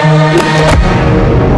Yeah.